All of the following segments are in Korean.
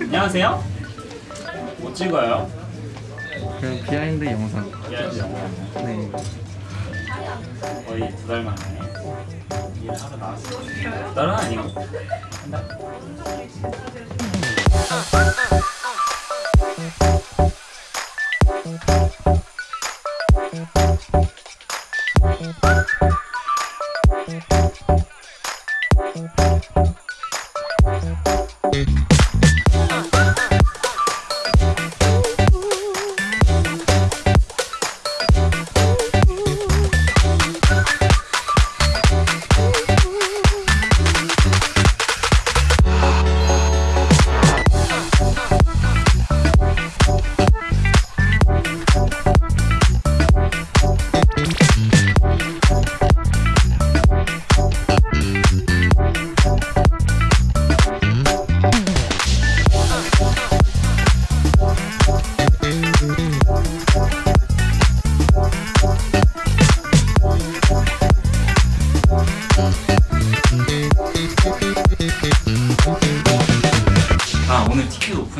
안녕하세요. 뭐 찍어요? 그 비하인드 영상. 일하지 영상. 네. 거의 두 달 만에 일하러 나왔어요. 다른 아니고 한 달. 아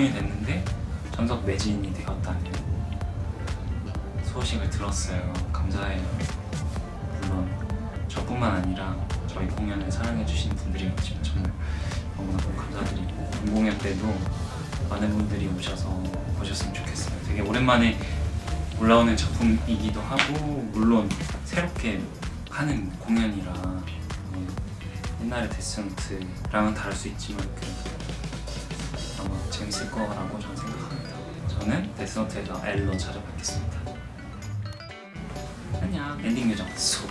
오픈이 됐는데 전석 매진이 되었다는 소식을 들었어요. 감사해요. 물론 저뿐만 아니라 저희 공연을 사랑해주신 분들이 많지만 정말 너무너무 감사드리고 본 공연 때도 많은 분들이 오셔서 보셨으면 좋겠어요. 되게 오랜만에 올라오는 작품이기도 하고 물론 새롭게 하는 공연이라 네, 옛날의 데스노트랑은 다를 수 있지만 재밌을 거라고 저는 생각합니다. 저는 데스노트에서 엘로 찾아뵙겠습니다. 안녕 엔딩 요정 수